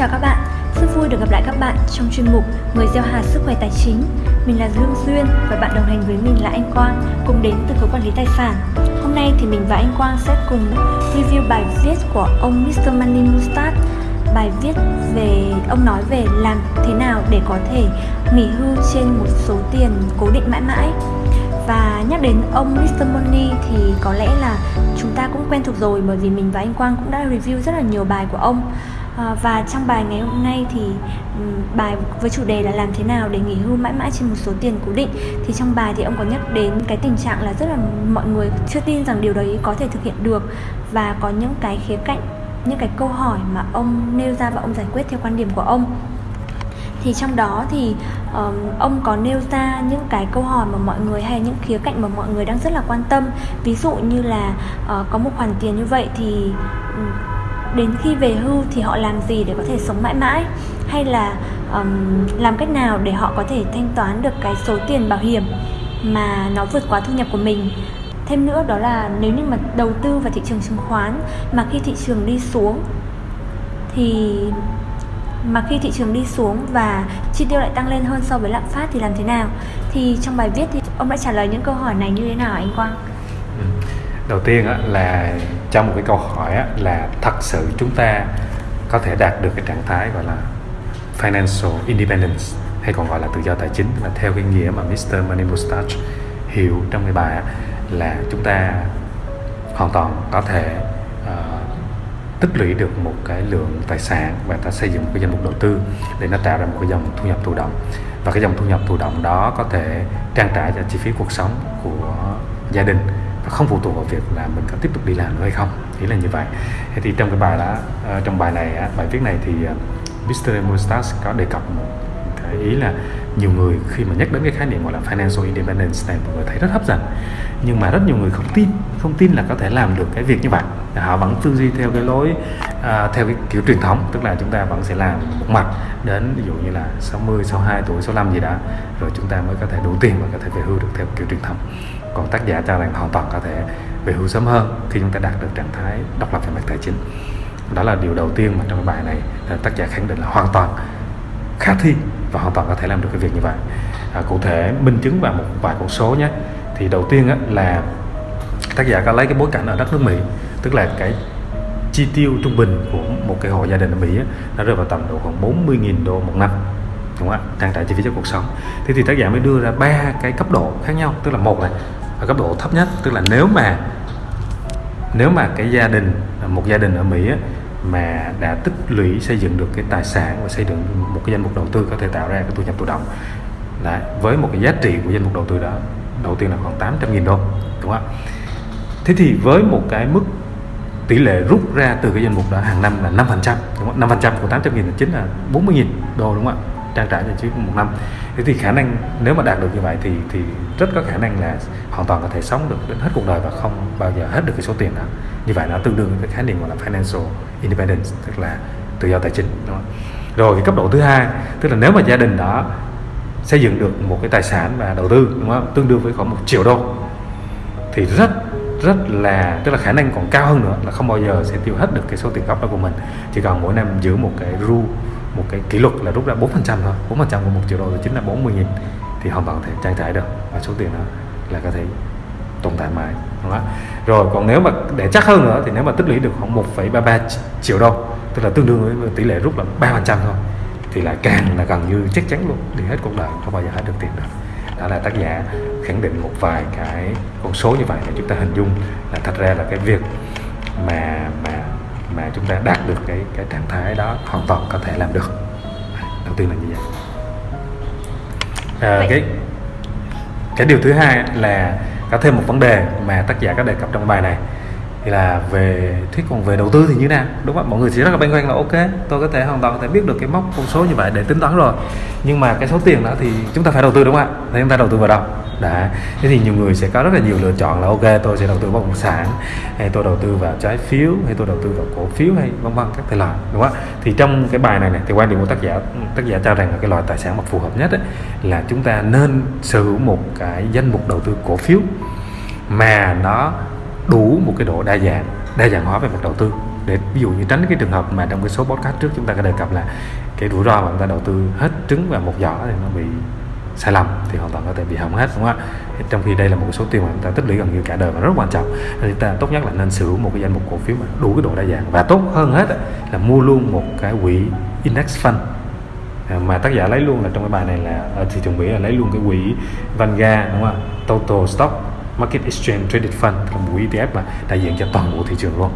chào các bạn, rất vui được gặp lại các bạn trong chuyên mục Người gieo hạt sức khỏe tài chính. Mình là Dương Duyên và bạn đồng hành với mình là anh Quang, cùng đến từ khối quản lý tài sản. Hôm nay thì mình và anh Quang sẽ cùng review bài viết của ông Mr. Money Mustard. Bài viết về ông nói về làm thế nào để có thể nghỉ hưu trên một số tiền cố định mãi mãi và nhắc đến ông Mr. Money thì có lẽ là chúng ta cũng quen thuộc rồi bởi vì mình và anh Quang cũng đã review rất là nhiều bài của ông à, và trong bài ngày hôm nay thì bài với chủ đề là làm thế nào để nghỉ hưu mãi mãi trên một số tiền cố định. Thì trong bài thì ông có nhắc đến cái tình trạng là rất là mọi người chưa tin rằng điều đấy có thể thực hiện được. Và có những cái khía cạnh những cái câu hỏi mà ông nêu ra và ông giải quyết theo quan điểm của ông. Thì trong đó thì um, ông có nêu ra những cái câu hỏi mà mọi người hay những khía cạnh mà mọi người đang rất là quan tâm. Ví dụ như là uh, có một khoản tiền như vậy thì um, đến khi về hưu thì họ làm gì để có thể sống mãi mãi? Hay là um, làm cách nào để họ có thể thanh toán được cái số tiền bảo hiểm mà nó vượt quá thu nhập của mình? Thêm nữa đó là nếu như mà đầu tư vào thị trường chứng khoán mà khi thị trường đi xuống thì mà khi thị trường đi xuống và chi tiêu lại tăng lên hơn so với lạm phát thì làm thế nào? Thì trong bài viết thì ông đã trả lời những câu hỏi này như thế nào anh Quang đầu tiên á, là trong một cái câu hỏi á, là thật sự chúng ta có thể đạt được cái trạng thái gọi là financial independence hay còn gọi là tự do tài chính là theo cái nghĩa mà Mr. Money Mustache hiểu trong cái bài á, là chúng ta hoàn toàn có thể ờ, tích lũy được một cái lượng tài sản và ta xây dựng một cái danh mục đầu tư để nó tạo ra một cái dòng thu nhập thụ động và cái dòng thu nhập thụ động đó có thể trang trải cho chi phí cuộc sống của gia đình không phụ thuộc vào việc là mình có tiếp tục đi làm nữa hay không ý là như vậy thì trong cái bài đó ờ, trong bài này bài viết này thì ờ, Mr. Mustas có đề cập một ý là nhiều người khi mà nhắc đến cái khái niệm gọi là financial independence này mọi người thấy rất hấp dẫn. Nhưng mà rất nhiều người không tin không tin là có thể làm được cái việc như vậy. Họ vẫn tư duy theo cái lối à, theo cái kiểu truyền thống tức là chúng ta vẫn sẽ làm một mặt đến ví dụ như là 60, 62 tuổi, 65 gì đó rồi chúng ta mới có thể đủ tiền và có thể về hưu được theo kiểu truyền thống. Còn tác giả cho rằng hoàn toàn có thể về hưu sớm hơn khi chúng ta đạt được trạng thái độc lập về mặt tài chính. Đó là điều đầu tiên mà trong cái bài này tác giả khẳng định là hoàn toàn khả thi và hoàn toàn có thể làm được cái việc như vậy. À, cụ thể minh chứng vào một vài con số nhé. Thì đầu tiên á, là tác giả có lấy cái bối cảnh ở đất nước Mỹ tức là cái chi tiêu trung bình của một cái hộ gia đình ở Mỹ á, nó rơi vào tầm độ khoảng 40.000 đô một năm đúng không ạ? Trang trải chi phí cho cuộc sống. Thế thì tác giả mới đưa ra ba cái cấp độ khác nhau tức là một này ở cấp độ thấp nhất tức là nếu mà nếu mà cái gia đình một gia đình ở Mỹ á, mà đã tích lũy xây dựng được cái tài sản và xây dựng một cái danh mục đầu tư có thể tạo ra cái thu nhập tự động. Đấy, với một cái giá trị của danh mục đầu tư đó đầu tiên là khoảng 800 nghìn đô đúng không ạ? Thế thì với một cái mức tỷ lệ rút ra từ cái danh mục đó hàng năm là 5% đúng không? 5% của 800 nghìn chính là 40 nghìn đô đúng không ạ? Trang trải cho chi một năm. Thế thì khả năng nếu mà đạt được như vậy thì thì rất có khả năng là hoàn toàn có thể sống được đến hết cuộc đời và không bao giờ hết được cái số tiền đó như vậy nó tương đương với khái niệm gọi là financial independence, tức là tự do tài chính, đúng không? rồi, cái cấp độ thứ hai, tức là nếu mà gia đình đó xây dựng được một cái tài sản và đầu tư, đúng không? Tương đương với khoảng một triệu đô, thì rất rất là, tức là khả năng còn cao hơn nữa là không bao giờ sẽ tiêu hết được cái số tiền gốc đó của mình. Chỉ cần mỗi năm giữ một cái rule một cái kỷ luật là rút ra 4% thôi. 4% của một triệu đô thì chính là 40 nghìn, thì hoàn toàn có thể trang trải được. Và số tiền đó là có thể tồn tại mãi đúng không? rồi còn nếu mà để chắc hơn nữa thì nếu mà tích lũy được khoảng 1,33 triệu đô tức là tương đương với tỷ lệ rút là 3% thôi thì là càng là gần như chắc chắn luôn đi hết cuộc đời không bao giờ hết được tiền được. Đó là tác giả khẳng định một vài cái con số như vậy để chúng ta hình dung là thật ra là cái việc mà mà mà chúng ta đạt được cái cái trạng thái đó hoàn toàn có thể làm được. Đầu tiên là như vậy. À, cái cái điều thứ hai là có thêm một vấn đề mà tác giả có đề cập trong bài này thì là về thuyết còn về đầu tư thì như thế nào? Đúng không mọi người sẽ rất là băn khoăn là ok tôi có thể hoàn toàn có thể biết được cái mốc con số như vậy để tính toán rồi. Nhưng mà cái số tiền đó thì chúng ta phải đầu tư đúng không ạ? Thì chúng ta đầu tư vào đâu? Đã. Thế thì nhiều người sẽ có rất là nhiều lựa chọn là ok tôi sẽ đầu tư vào bất động sản hay tôi đầu tư vào trái phiếu hay tôi đầu tư vào cổ phiếu hay vân vân các thể loại đúng không thì trong cái bài này này thì quan điểm của tác giả tác giả cho rằng là cái loại tài sản mà phù hợp nhất ấy, là chúng ta nên sở hữu một cái danh mục đầu tư cổ phiếu mà nó đủ một cái độ đa dạng đa dạng hóa về mặt đầu tư. Để ví dụ như tránh cái trường hợp mà trong cái số podcast trước chúng ta có đề cập là cái rủi ro mà chúng ta đầu tư hết trứng vào một giỏ thì nó bị sai lầm, thì hoàn toàn có thể bị hỏng hết, đúng không ạ? Trong khi đây là một số tiền mà chúng ta tích lũy gần như cả đời và rất quan trọng. Nên chúng ta tốt nhất là nên sở hữu một cái danh mục cổ phiếu mà đủ cái độ đa dạng. Và tốt hơn hết là mua luôn một cái quỹ index fund. À, mà tác giả lấy luôn là trong cái bài này là, ở thị trường Mỹ là lấy luôn cái quỹ Vanguard, đúng không ạ? Total Stock. Market Exchange Traded Fund là một ETF mà đại diện cho toàn bộ thị trường luôn.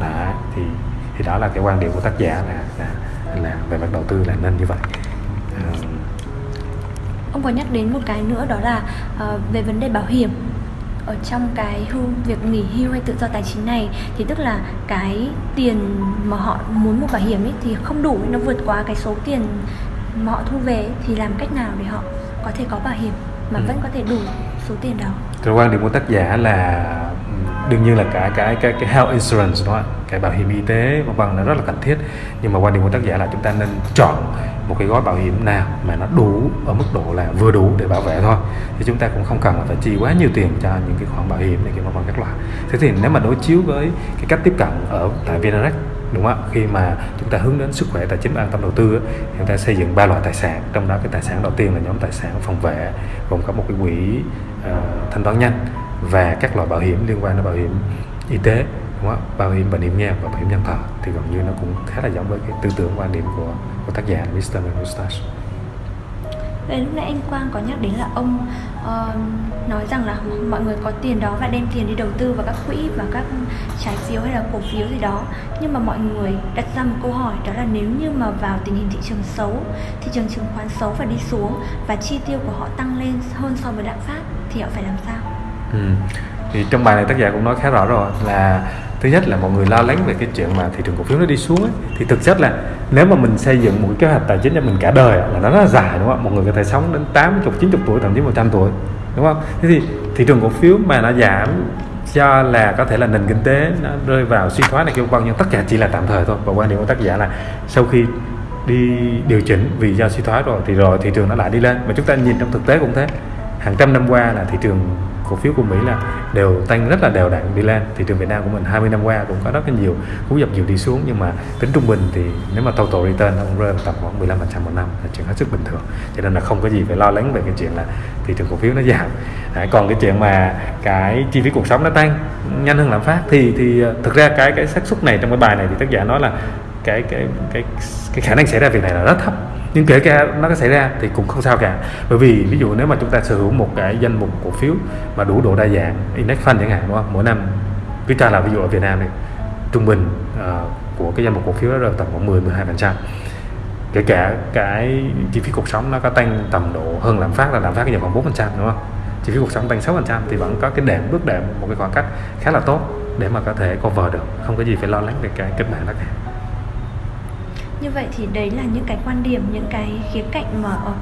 Đó thì thì đó là cái quan điểm của tác giả là là, là về mặt đầu tư là nên như vậy. À, ông có nhắc đến một cái nữa đó là uh, về vấn đề bảo hiểm. Ở trong cái hưu việc nghỉ hưu hay tự do tài chính này thì tức là cái tiền mà họ muốn mua bảo hiểm ấy thì không đủ nó vượt quá cái số tiền mà họ thu về thì làm cách nào để họ có thể có bảo hiểm? Mà ừ. vẫn có thể đủ số tiền đó. Theo quan điểm của tác giả là đương nhiên là cả cái cái cái health insurance đó cái bảo hiểm y tế vân vân nó rất là cần thiết nhưng mà quan điểm của tác giả là chúng ta nên chọn một cái gói bảo hiểm nào mà nó đủ ở mức độ là vừa đủ để bảo vệ thôi thì chúng ta cũng không cần là phải chi quá nhiều tiền cho những cái khoản bảo hiểm này kia vân vân các loại thế thì nếu mà đối chiếu với cái cách tiếp cận ở tại VNREX đúng không ạ khi mà chúng ta hướng đến sức khỏe tài chính an tâm đầu tư chúng ta xây dựng ba loại tài sản trong đó cái tài sản đầu tiên là nhóm tài sản phòng vệ gồm có một cái quỹ uh, thanh toán nhanh và các loại bảo hiểm liên quan đến bảo hiểm y tế đúng không? bảo hiểm bệnh hiểm nghèo và bảo hiểm nhân thọ thì gần như nó cũng khá là giống với cái tư tưởng quan điểm của của tác giả Mr. Mustache. Vậy lúc nãy anh Quang có nhắc đến là ông uh, nói rằng là mọi người có tiền đó và đem tiền đi đầu tư vào các quỹ và các trái phiếu hay là cổ phiếu gì đó nhưng mà mọi người đặt ra một câu hỏi đó là nếu như mà vào tình hình thị trường xấu thị trường chứng khoán xấu và đi xuống và chi tiêu của họ tăng lên hơn so với lạm phát thì họ phải làm sao? Ừ. Thì trong bài này tác giả cũng nói khá rõ rồi là thứ nhất là mọi người lo lắng về cái chuyện mà thị trường cổ phiếu nó đi xuống ấy, thì thực chất là nếu mà mình xây dựng một cái kế hoạch tài chính cho mình cả đời là nó rất là dài đúng không ạ? Một người có thể sống đến 80, 90 tuổi thậm chí 100 tuổi đúng không? Thế thì thị trường cổ phiếu mà nó giảm do là có thể là nền kinh tế nó rơi vào suy thoái này kêu vân nhưng tất cả chỉ là tạm thời thôi. Và quan điểm của tác giả là sau khi đi điều chỉnh vì do suy thoái rồi thì rồi thị trường nó lại đi lên. Mà chúng ta nhìn trong thực tế cũng thế. Hàng trăm năm qua là thị trường cổ phiếu của Mỹ là đều tăng rất là đều đặn đi lên. Thị trường Việt Nam của mình 20 năm qua cũng có rất là nhiều cú dập dìu đi xuống nhưng mà tính trung bình thì nếu mà total return nó cũng rơi vào tầm khoảng 15 một năm là chuyện hết sức bình thường. Cho nên là không có gì phải lo lắng về cái chuyện là thị trường cổ phiếu nó giảm. À, còn cái chuyện mà cái chi phí cuộc sống nó tăng nhanh hơn lạm phát thì thì ờ, thực ra cái cái xác suất này trong cái bài này thì tác giả nói là cái cái cái cái khả năng xảy ra việc này là rất thấp nhưng kể cả nó có xảy ra thì cũng không sao cả. Bởi vì ví dụ nếu mà chúng ta sở hữu một cái danh mục cổ phiếu mà đủ độ đa dạng index fund chẳng hạn đúng không? Mỗi năm cứ cho là ví dụ ở Việt Nam này trung bình uh, của cái danh mục cổ phiếu đó là tầm khoảng 10 12 phần trăm. Kể cả cái chi phí cuộc sống nó có tăng tầm độ hơn lạm phát là lạm phát cái khoảng 4 phần trăm đúng không? Chi phí cuộc sống tăng 6 phần trăm thì vẫn có cái đệm bước đệm một cái khoảng cách khá là tốt để mà có thể cover được không có gì phải lo lắng về cái kịch bản đó cả như vậy thì đấy là những cái quan điểm những cái khía cạnh mà ờ,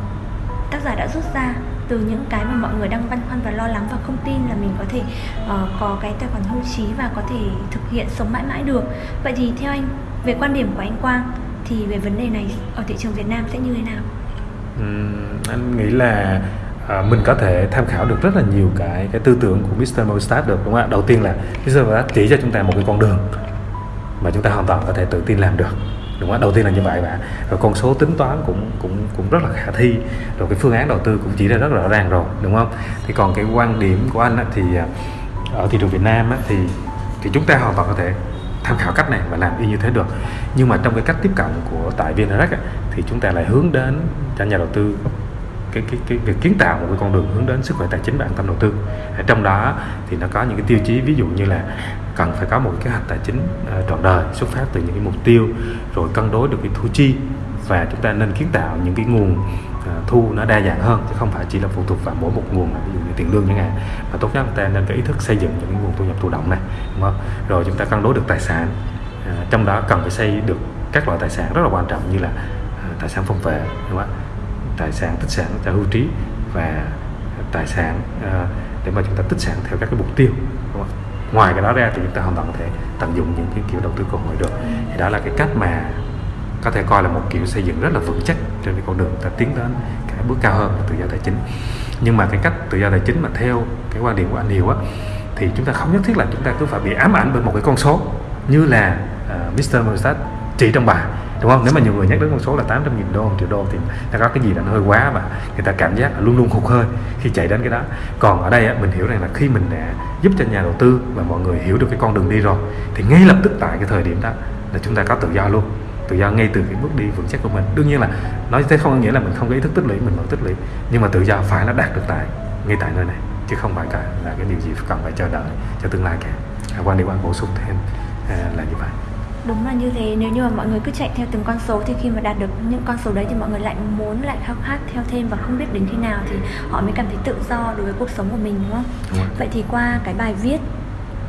tác giả đã rút ra từ những cái mà mọi người đang băn khoăn và lo lắng và không tin là mình có thể uh, có cái tài khoản hưu trí và có thể thực hiện sống mãi mãi được vậy thì theo anh về quan điểm của anh Quang thì về vấn đề này ở thị trường Việt Nam sẽ như thế nào? Uhm, anh nghĩ là à, mình có thể tham khảo được rất là nhiều cái cái tư tưởng của Mr. Mostat được đúng không ạ? Đầu tiên là Mr. Mostat chỉ cho chúng ta một cái con đường mà chúng ta hoàn toàn có thể tự tin làm được đúng không đầu tiên là như vậy bạn. Rồi con số tính toán cũng cũng cũng rất là khả thi. Rồi cái phương án đầu tư cũng chỉ ra rất rõ ràng rồi đúng không? Thì còn cái quan điểm của anh á, thì à, ở thị trường Việt Nam á, thì thì chúng ta hoàn toàn có thể tham khảo cách này và làm y như thế được. Nhưng mà trong cái cách tiếp cận của tại VNREX thì chúng ta lại hướng đến cho nhà đầu tư cái cái cái việc kiến tạo một cái con đường hướng đến sức khỏe tài chính và an tâm đầu tư trong đó thì nó có những cái tiêu chí, ví dụ như là cần phải có một cái kế hoạch tài chính ờ, trọn đời, xuất phát từ những cái mục tiêu, rồi cân đối được cái thu chi và chúng ta nên kiến tạo những cái nguồn ờ, thu nó đa dạng hơn chứ không phải chỉ là phụ thuộc vào mỗi một nguồn ví dụ như tiền lương chẳng hạn mà tốt nhất chúng ta nên có ý thức xây dựng những cái nguồn thu nhập thụ động này, đúng không? rồi chúng ta cân đối được tài sản ờ, trong đó cần phải xây được các loại tài sản rất là quan trọng như là tài sản phong vệ, đúng không? Tài sản tích sản cho hưu trí và tài sản uh, để mà chúng ta tích sản theo các cái mục tiêu đúng không? ngoài cái đó ra thì chúng ta hoàn toàn có thể tận dụng những cái kiểu đầu tư cơ hội được thì đó là cái cách mà có thể coi là một kiểu xây dựng rất là vững chắc trên cái con đường ta tiến đến cái bước cao hơn là tự do tài chính nhưng mà cái cách tự do tài chính mà theo cái quan điểm của anh Hiếu á thì chúng ta không nhất thiết là chúng ta cứ phải bị ám ảnh bởi một cái con số như là uh, Mr. Mostat chỉ trong bài đúng không? Nếu mà nhiều người nhắc đến con số là 800 nghìn đô một triệu đô thì nó có cái gì đó nó hơi quá và người ta cảm giác là luôn luôn hụt hơi khi chạy đến cái đó. Còn ở đây á, mình hiểu rằng là khi mình đã giúp cho nhà đầu tư và mọi người hiểu được cái con đường đi rồi thì ngay lập tức tại cái thời điểm đó là chúng ta có tự do luôn. Tự do ngay từ cái bước đi vững chắc của mình. Đương nhiên là nói thế không có nghĩa là mình không có ý thức tích lũy mình vẫn tích lũy nhưng mà tự do phải là đạt được tại ngay tại nơi này chứ không phải cả là cái điều gì cần phải chờ đợi cho tương lai cả. À, quan điểm anh bổ sung thêm à, là như vậy đúng là như thế nếu như mà mọi người cứ chạy theo từng con số thì khi mà đạt được những con số đấy thì mọi người lại muốn lại khao khát theo thêm và không biết đến khi nào thì họ mới cảm thấy tự do đối với cuộc sống của mình đúng không? Đúng Vậy thì qua cái bài viết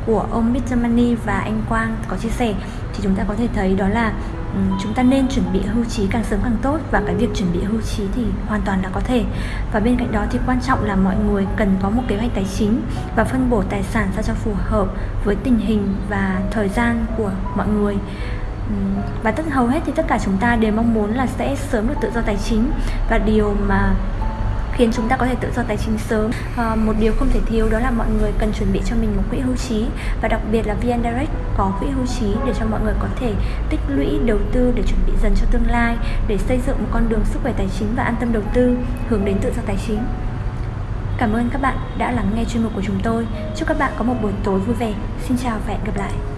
của ông Mr. Money và anh Quang có chia sẻ thì chúng ta có thể thấy đó là Ừ, chúng ta nên chuẩn bị hưu trí càng sớm càng tốt và cái việc chuẩn bị hưu trí thì hoàn toàn là có thể. Và bên cạnh đó thì quan trọng là mọi người cần có một kế hoạch tài chính và phân bổ tài sản sao cho phù hợp với tình hình và thời gian của mọi người. Ừ, và tất, hầu hết thì tất cả chúng ta đều mong muốn là sẽ sớm được tự do tài chính. Và điều mà khiến chúng ta có thể tự do tài chính sớm à, một điều không thể thiếu đó là mọi người cần chuẩn bị cho mình một quỹ hưu trí và đặc biệt là VN Direct có quỹ hưu trí để cho mọi người có thể tích lũy đầu tư để chuẩn bị dần cho tương lai để xây dựng một con đường sức khỏe tài chính và an tâm đầu tư hướng đến tự do tài chính Cảm ơn các bạn đã lắng nghe chuyên mục của chúng tôi. Chúc các bạn có một buổi tối vui vẻ. Xin chào và hẹn gặp lại.